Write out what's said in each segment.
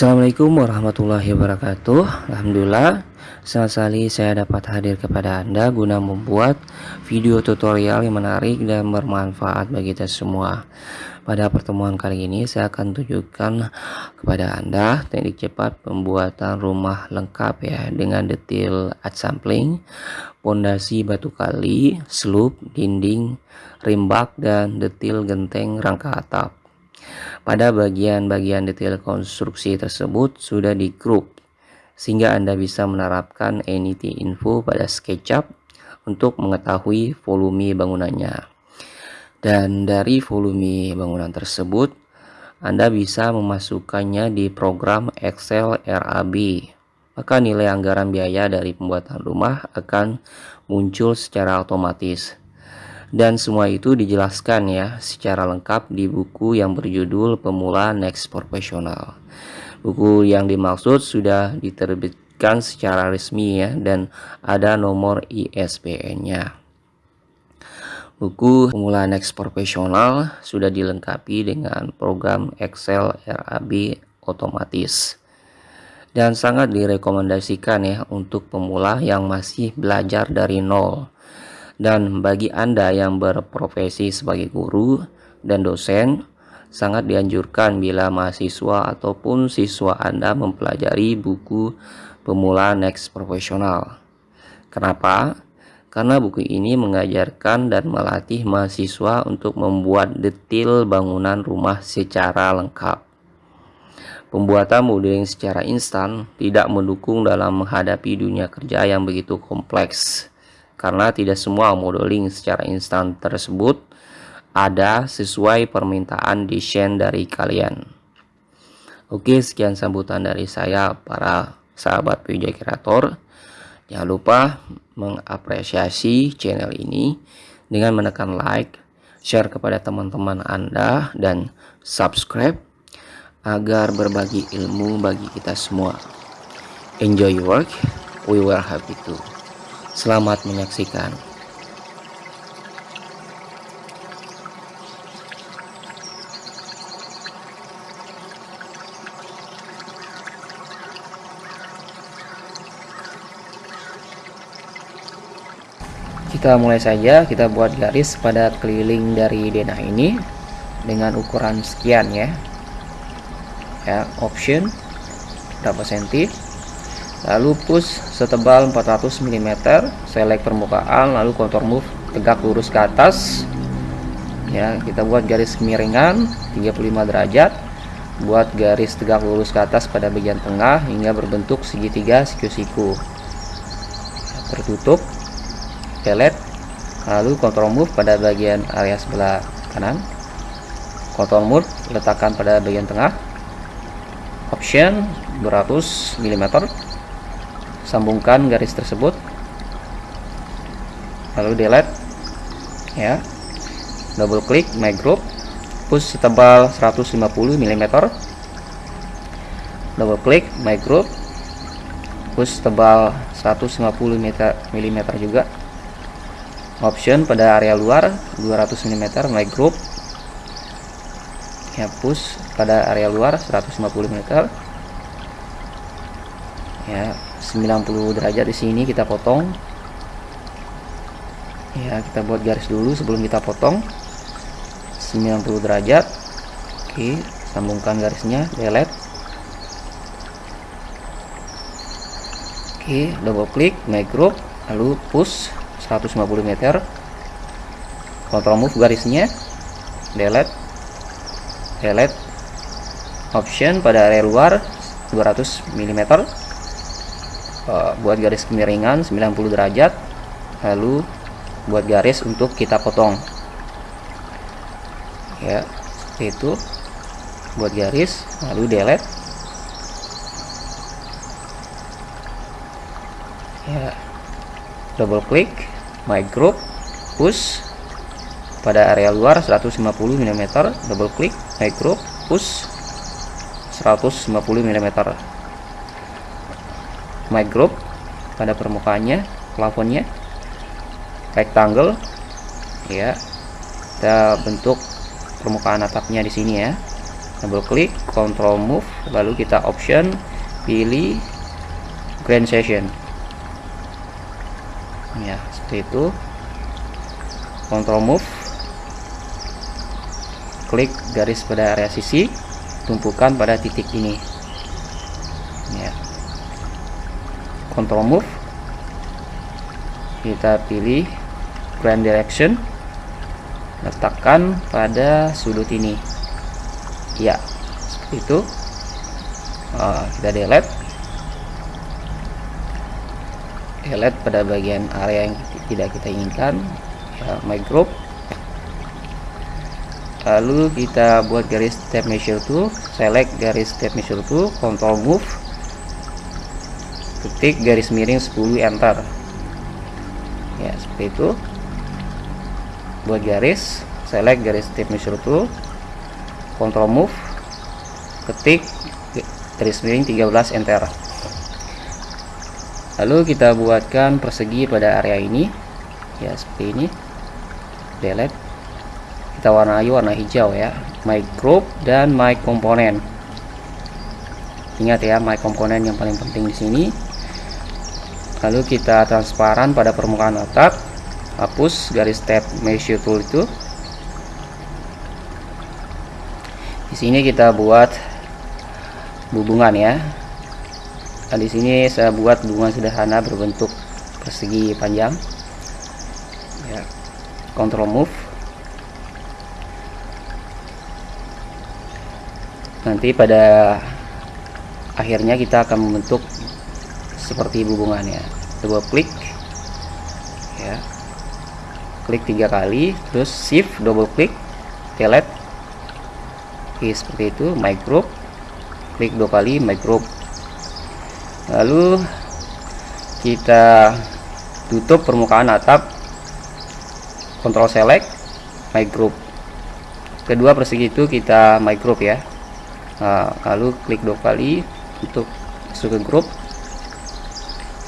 Assalamualaikum warahmatullahi wabarakatuh. Alhamdulillah Senang sekali saya dapat hadir kepada Anda guna membuat video tutorial yang menarik dan bermanfaat bagi kita semua. Pada pertemuan kali ini saya akan tunjukkan kepada Anda teknik cepat pembuatan rumah lengkap ya Dengan detail sampling, pondasi batu kali, slope, dinding, rimbak, dan detail genteng rangka atap pada bagian-bagian detail konstruksi tersebut sudah di grup sehingga Anda bisa menerapkan anything info pada SketchUp untuk mengetahui volume bangunannya. Dan dari volume bangunan tersebut Anda bisa memasukkannya di program Excel RAB. Maka nilai anggaran biaya dari pembuatan rumah akan muncul secara otomatis dan semua itu dijelaskan ya secara lengkap di buku yang berjudul Pemula Next Professional. Buku yang dimaksud sudah diterbitkan secara resmi ya dan ada nomor ISBN-nya. Buku Pemula Next Professional sudah dilengkapi dengan program Excel RAB otomatis dan sangat direkomendasikan ya untuk pemula yang masih belajar dari nol dan bagi Anda yang berprofesi sebagai guru dan dosen, sangat dianjurkan bila mahasiswa ataupun siswa Anda mempelajari buku Pemula Next Profesional. Kenapa? Karena buku ini mengajarkan dan melatih mahasiswa untuk membuat detail bangunan rumah secara lengkap. Pembuatan modeling secara instan tidak mendukung dalam menghadapi dunia kerja yang begitu kompleks karena tidak semua modeling secara instan tersebut ada sesuai permintaan desain dari kalian. Oke, sekian sambutan dari saya para sahabat PJ Kreator. Jangan lupa mengapresiasi channel ini dengan menekan like, share kepada teman-teman Anda dan subscribe agar berbagi ilmu bagi kita semua. Enjoy your work, we were happy to. Selamat menyaksikan. Kita mulai saja, kita buat garis pada keliling dari denah ini dengan ukuran sekian ya. Ya, option berapa senti lalu push setebal 400 mm select permukaan lalu contour move tegak lurus ke atas. Ya kita buat garis kemiringan 35 derajat. Buat garis tegak lurus ke atas pada bagian tengah hingga berbentuk segitiga siku-siku. Tertutup delete lalu contour move pada bagian area sebelah kanan. Contour move letakkan pada bagian tengah. Option 200 mm sambungkan garis tersebut. Lalu delete ya. Double klik my group. Push setebal 150 mm. Double klik my group. Push tebal 150 mm juga. Option pada area luar 200 mm my group. Ya push pada area luar 150 mm ya 90 derajat di sini kita potong. Ya kita buat garis dulu sebelum kita potong. 90 derajat. Oke sambungkan garisnya delete. Oke double klik make group lalu push 150 meter. Control move garisnya delete delete. Option pada area luar 200 mm uh, buat garis kemiringan 90 derajat lalu buat garis untuk kita potong. Ya itu buat garis lalu delete. Ya double klik my group push. Pada area luar 150 mm double klik my group push. 150 mm my pada permukaannya plafonnya. Rectangle ya. Kita bentuk permukaan atapnya di sini ya. Double klik control move lalu kita option pilih grand session. Ya seperti itu. Control move. Klik garis pada area sisi tumpukan pada titik ini. Ya control move. Kita pilih grand direction. Letakkan pada sudut ini. Ya seperti itu. Uh, kita delete. Delete pada bagian area yang tidak kita inginkan. Ya, my group. Lalu kita buat garis step measure tool select garis step measure tool control move ketik garis miring 10 enter. Ya seperti itu. Buat garis select garis tip measure tool control move. Ketik garis miring 13 enter. Lalu kita buatkan persegi pada area ini. Ya seperti ini. Delete. Kita warnai warna hijau ya. My group dan my component. Ingat ya my component yang paling penting di sini lalu kita transparan pada permukaan otak hapus garis tab measure tool itu. Di sini kita buat hubungan ya. Nah, di sini saya buat hubungan sederhana berbentuk persegi panjang. Ya. Control move. Nanti pada akhirnya kita akan membentuk seperti hubungannya. Double klik. Ya. Klik tiga kali terus shift double klik delete. Oke seperti itu my group. Klik dua kali my group. Lalu kita tutup permukaan atap. Control select my group. Kedua persegi itu kita my group ya. Nah, lalu klik dua kali untuk masuk ke grup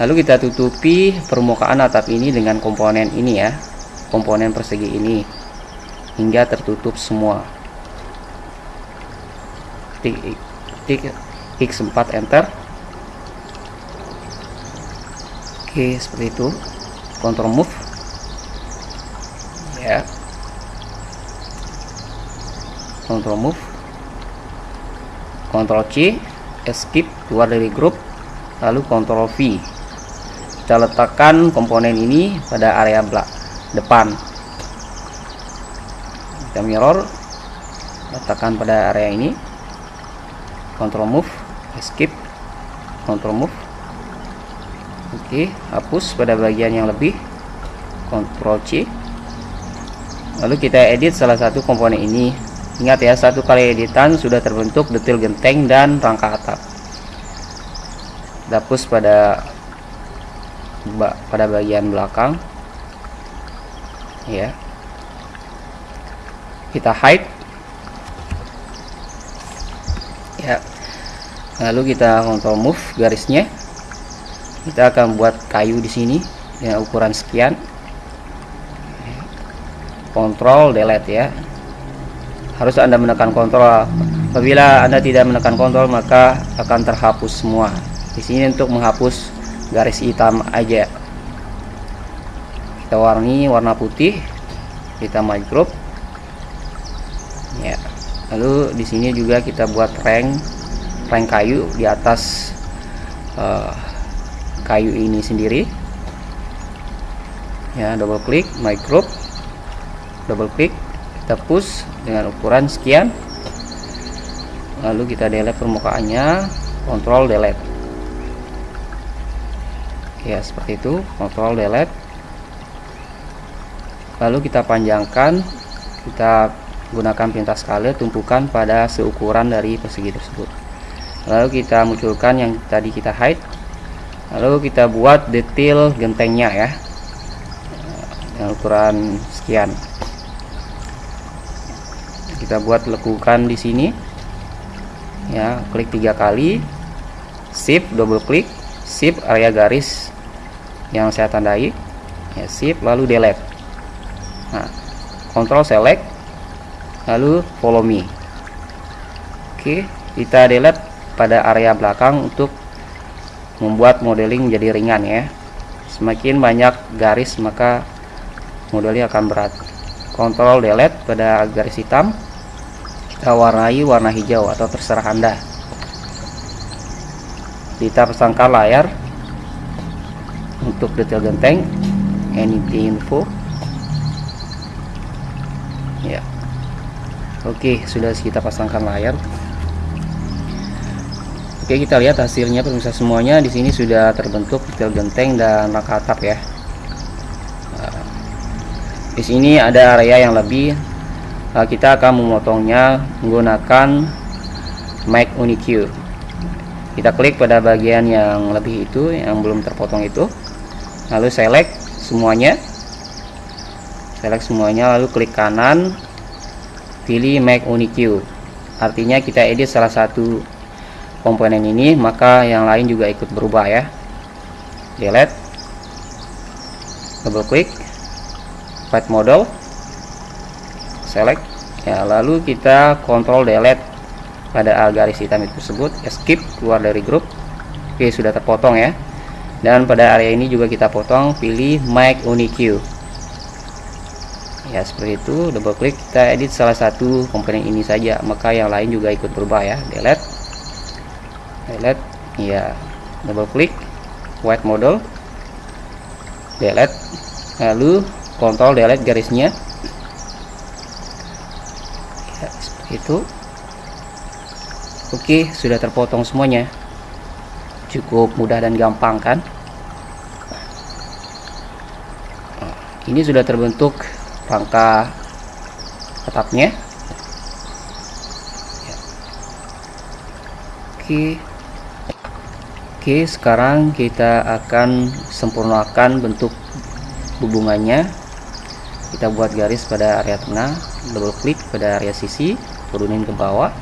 lalu kita tutupi permukaan atap ini dengan komponen ini ya komponen persegi ini hingga tertutup semua. Tik tik x4 enter. Oke seperti itu. Control move. Ya. Control move. Control C escape keluar dari grup. Lalu control V kita letakkan komponen ini pada area belak depan. Kita mirror letakkan pada area ini. Control move escape control move. Oke hapus pada bagian yang lebih. Control C. Lalu kita edit salah satu komponen ini. Ingat ya satu kali editan sudah terbentuk detail genteng dan rangka atap. Hapus pada pada bagian belakang. Ya. Kita hide. Ya. Lalu kita kontrol move garisnya. Kita akan buat kayu di sini dengan ukuran sekian. Kontrol delete ya. Harus anda menekan kontrol. Apabila anda tidak menekan kontrol maka akan terhapus semua. Di sini untuk menghapus garis hitam aja. Kita warni warna putih kita group ya lalu di sini juga kita buat rank rank kayu di atas uh, kayu ini sendiri. Ya double klik group double klik kita push dengan ukuran sekian. Lalu kita delete permukaannya kontrol delete ya seperti itu. Kontrol delete. Lalu kita panjangkan. Kita gunakan pintas skala tumpukan pada seukuran dari persegi tersebut. Lalu kita munculkan yang tadi kita hide. Lalu kita buat detail gentengnya ya. Dengan ukuran sekian. Kita buat lekukan di sini. Ya klik tiga kali. Shift double klik. Shift area garis yang saya tandai ya shift lalu delete. Nah control select lalu follow me. Oke kita delete pada area belakang untuk membuat modeling menjadi ringan ya. Semakin banyak garis maka modelnya akan berat. Kontrol delete pada garis hitam. Kita warnai warna hijau atau terserah anda. Kita pasangkan layar untuk detail genteng anything info ya oke sudah kita pasangkan layar Oke kita lihat hasilnya pemirsa semuanya di sini sudah terbentuk detail genteng dan rangka atap ya. Nah, di sini ada area yang lebih. Nah, kita akan memotongnya menggunakan Make Unique. Kita klik pada bagian yang lebih itu yang belum terpotong itu. Lalu select semuanya. Select semuanya lalu klik kanan. Pilih Make Unique. Artinya kita edit salah satu komponen ini maka yang lain juga ikut berubah ya. Delete. Double klik white model. Select. Ya lalu kita kontrol delete pada garis hitam itu tersebut. Escape keluar dari grup. Oke sudah terpotong ya dan pada area ini juga kita potong pilih make unique ya seperti itu. Double klik kita edit salah satu komponen ini saja. Maka yang lain juga ikut berubah ya. Delete. Highlight ya double klik white model. Delete. Lalu kontrol delete garisnya. Ya, seperti itu. Oke sudah terpotong semuanya cukup mudah dan gampang kan? Ini sudah terbentuk rangka atapnya. Ya. oke. Oke sekarang kita akan sempurnakan bentuk hubungannya kita buat garis pada area tengah double klik pada area sisi turunin ke bawah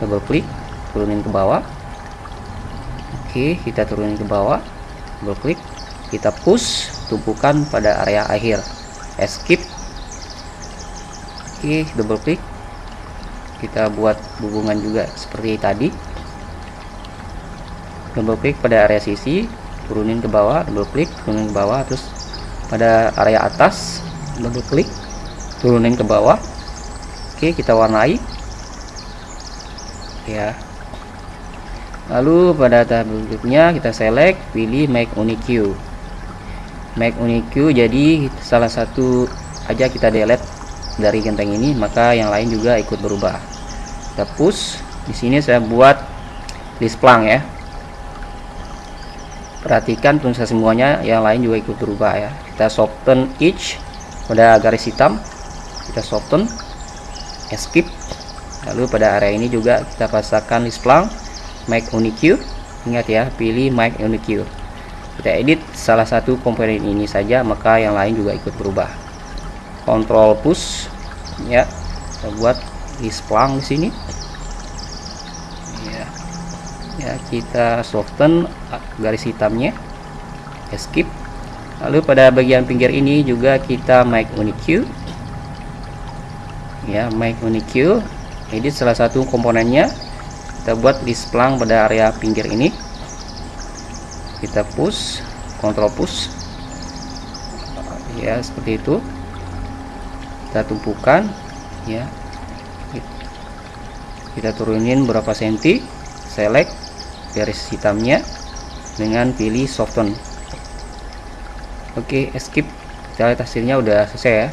double klik turunin ke bawah Oke kita turunin ke bawah. Double klik kita push tumpukan pada area akhir. Escape. Oke double klik kita buat hubungan juga seperti tadi. Double klik pada area sisi turunin ke bawah double klik turunin ke bawah terus pada area atas double klik turunin ke bawah. Oke kita warnai. Ya lalu pada tahap berikutnya kita select pilih make unique make unique jadi salah satu aja kita delete dari genteng ini maka yang lain juga ikut berubah. Kita push. Di sini saya buat list plank ya. Perhatikan pemirsa semuanya yang lain juga ikut berubah ya. Kita soften each pada garis hitam. Kita soften escape lalu pada area ini juga kita pasangkan list plank make unique ingat ya pilih make unique kita edit salah satu komponen ini saja maka yang lain juga ikut berubah. Control push ya. Kita buat list plank di sini. Ya. Kita soften garis hitamnya. Escape lalu pada bagian pinggir ini juga kita make unique ya make unique edit salah satu komponennya kita buat displang pada area pinggir ini. Kita push kontrol push. Ya seperti itu. Kita tumpukan ya. Kita turunin berapa senti select garis hitamnya dengan pilih soften oke skip. Kita lihat hasilnya udah selesai ya.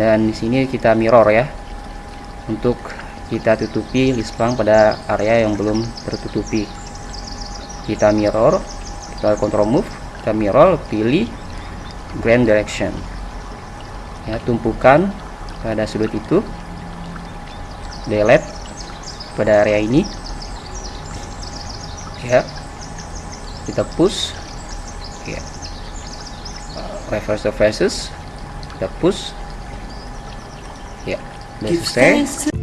Dan di sini kita mirror ya untuk kita tutupi list pada area yang belum tertutupi. Kita mirror kita control move kita mirror pilih grand direction. Ya tumpukan pada sudut itu delete pada area ini. Ya kita push ya. Reverse faces kita push. Ya udah selesai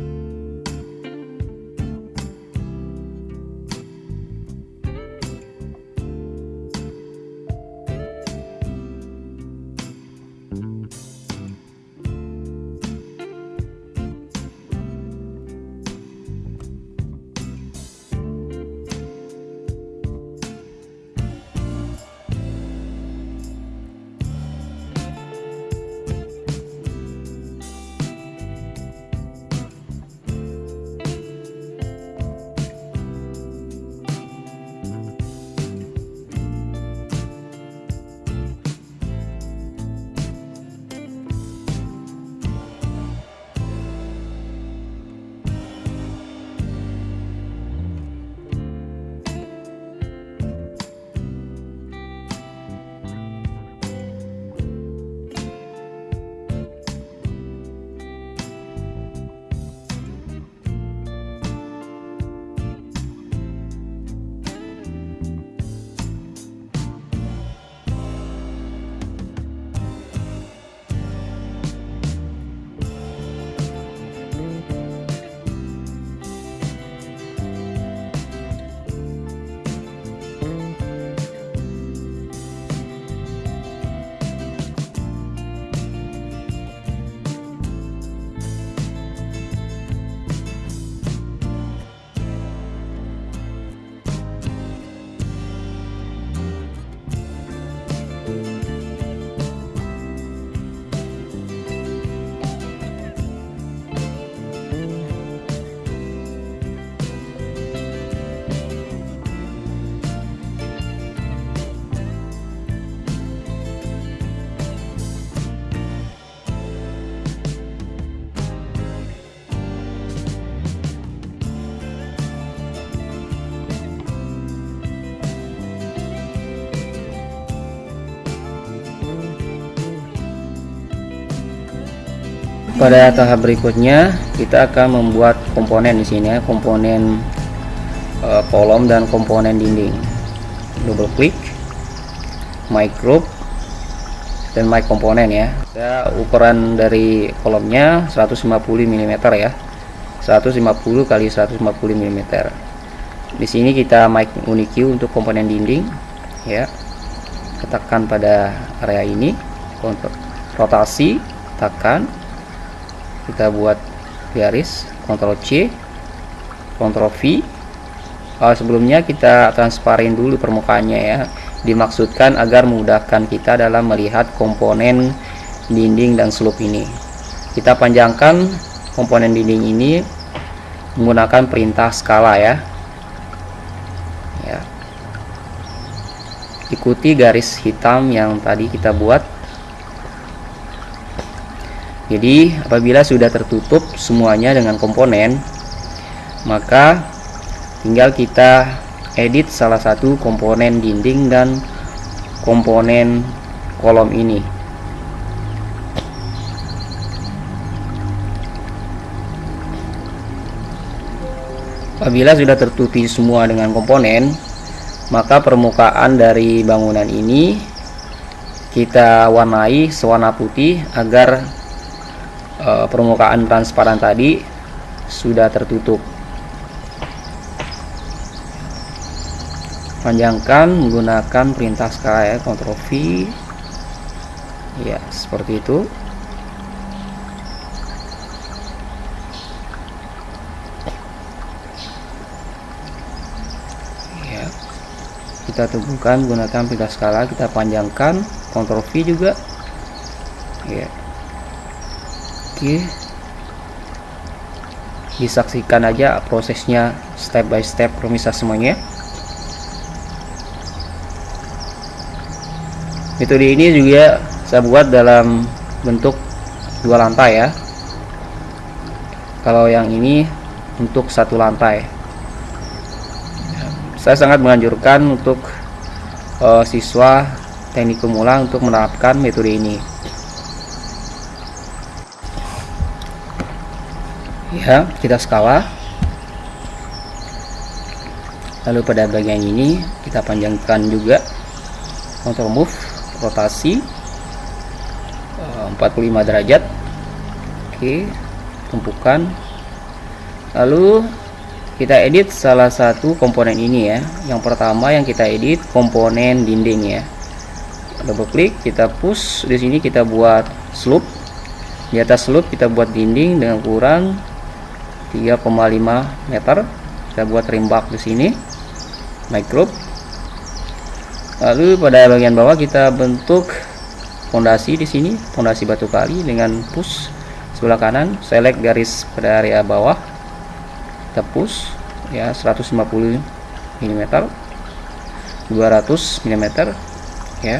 pada tahap berikutnya kita akan membuat komponen di sini ya komponen uh, kolom dan komponen dinding. Double klik my group dan my komponen ya. Saya ukuran dari kolomnya 150 mm ya. 150 kali 150 mm di sini kita mic unique untuk komponen dinding ya. Tekan pada area ini untuk rotasi tekan kita buat garis Ctrl C Ctrl V. Uh, sebelumnya kita transparin dulu permukaannya ya. Dimaksudkan agar memudahkan kita dalam melihat komponen dinding dan slope ini. Kita panjangkan komponen dinding ini menggunakan perintah skala ya. Ya. Ikuti garis hitam yang tadi kita buat jadi apabila sudah tertutup semuanya dengan komponen maka tinggal kita edit salah satu komponen dinding dan komponen kolom ini. Apabila sudah tertutupi semua dengan komponen maka permukaan dari bangunan ini kita warnai sewarna putih agar uh, permukaan transparan tadi sudah tertutup. Panjangkan menggunakan perintah skala ya Ctrl V. Ya seperti itu. Ya. Kita teguhkan menggunakan perintah skala kita panjangkan Ctrl V juga. Ya oke. Disaksikan aja prosesnya step by step pemirsa semuanya. Metode ini juga saya buat dalam bentuk dua lantai ya. Kalau yang ini untuk satu lantai. Saya sangat menganjurkan untuk uh, siswa teknik pemula untuk menerapkan metode ini ya kita skala lalu pada bagian ini kita panjangkan juga. Untuk move rotasi. 45 eh, derajat. Oke tumpukan. Lalu kita edit salah satu komponen ini ya. Yang pertama yang kita edit komponen dinding ya. Double klik kita push. Di sini kita buat slope. Di atas slope kita buat dinding dengan ukuran 3,5 meter. Kita buat rimbak di sini. Micro lalu pada bagian bawah kita bentuk fondasi di sini fondasi batu kali dengan push sebelah kanan. Select garis pada area bawah. Kita push ya 150 mm 200 mm ya.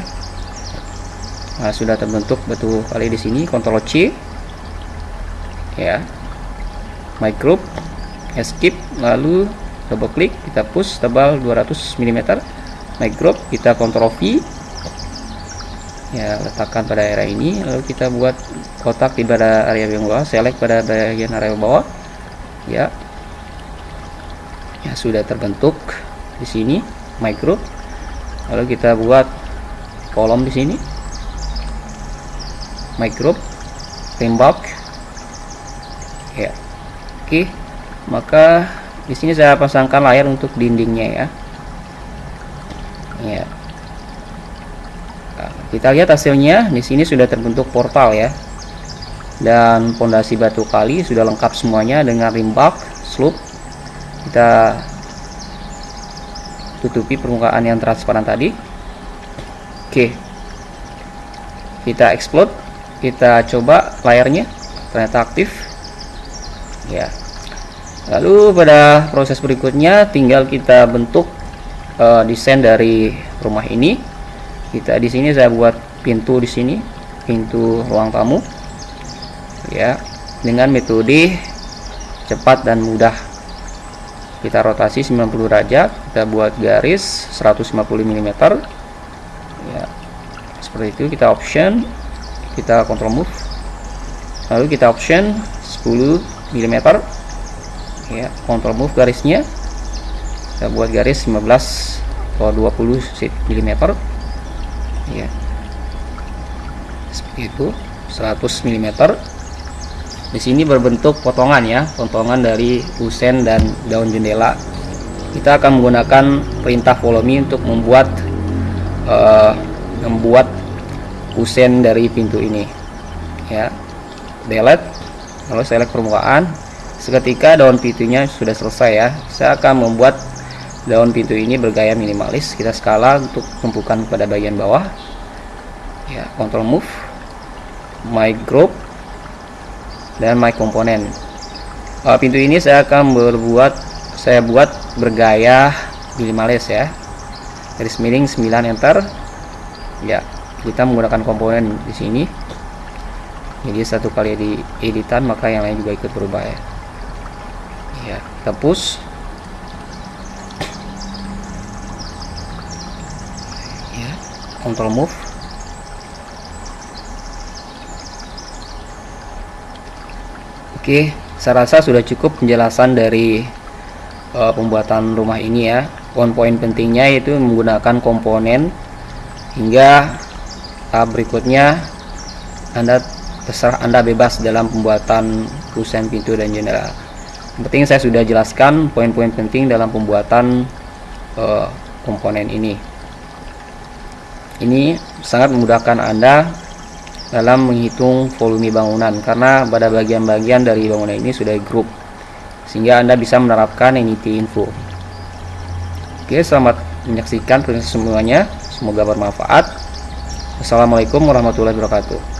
Nah, sudah terbentuk batu kali di sini Ctrl C ya my group escape lalu double klik kita push tebal 200 mm my group kita kontrol V. Ya letakkan pada area ini lalu kita buat kotak di pada area yang bawah select pada bagian area bawah. Ya. Ya sudah terbentuk di sini group. Lalu kita buat kolom di sini. My group tembak. Ya oke maka di sini saya pasangkan layar untuk dindingnya ya. Ya. Nah, kita lihat hasilnya. Di sini sudah terbentuk portal ya. Dan pondasi batu kali sudah lengkap semuanya dengan rimbak slope. Kita tutupi permukaan yang transparan tadi. Oke. Kita explode. Kita coba layarnya. Ternyata aktif ya. Lalu pada proses berikutnya tinggal kita bentuk uh, desain dari rumah ini. Kita di sini saya buat pintu di sini pintu ruang tamu. Ya dengan metode cepat dan mudah. Kita rotasi 90 derajat kita buat garis 150 mm ya seperti itu. Kita option kita control move. Lalu kita option 10 mm ya control move garisnya. Kita buat garis 15 atau 20 mm ya. Seperti itu 100 mm di sini berbentuk potongan ya potongan dari usen dan daun jendela. Kita akan menggunakan perintah follow untuk membuat uh, membuat usen dari pintu ini. Ya. Delete lalu select permukaan. Seketika daun pintunya sudah selesai ya. Saya akan membuat daun pintu ini bergaya minimalis. Kita skala untuk tumpukan pada bagian bawah. Ya control move. My group. Dan my component. Uh, pintu ini saya akan berbuat saya buat bergaya minimalis ya. Garis miring 9 enter. Ya kita menggunakan komponen di sini jadi satu kali di editan maka yang lain juga ikut berubah ya. Ya kita push ya control move. Oke saya rasa sudah cukup penjelasan dari uh, pembuatan rumah ini ya. Poin-poin pentingnya itu menggunakan komponen. Hingga tahap berikutnya Anda terserah Anda bebas dalam pembuatan kusen pintu dan jendela yang penting saya sudah jelaskan poin-poin penting dalam pembuatan uh, komponen ini ini sangat memudahkan Anda dalam menghitung volume bangunan karena pada bagian-bagian dari bangunan ini sudah grup sehingga Anda bisa menerapkan Unity Info. Oke, selamat menyaksikan proses semuanya. Semoga bermanfaat. Assalamualaikum warahmatullahi wabarakatuh.